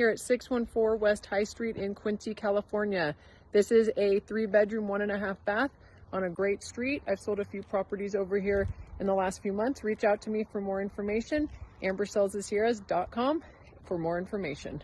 here at 614 West High Street in Quincy, California. This is a three bedroom, one and a half bath on a great street. I've sold a few properties over here in the last few months. Reach out to me for more information. AmberSellsIsHereas.com for more information.